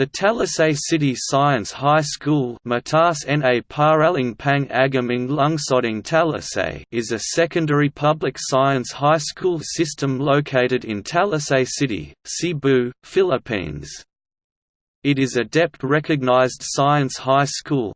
The Talisay City Science High School is a secondary public science high school system located in Talisay City, Cebu, Philippines. It is a DepEd recognized science high school,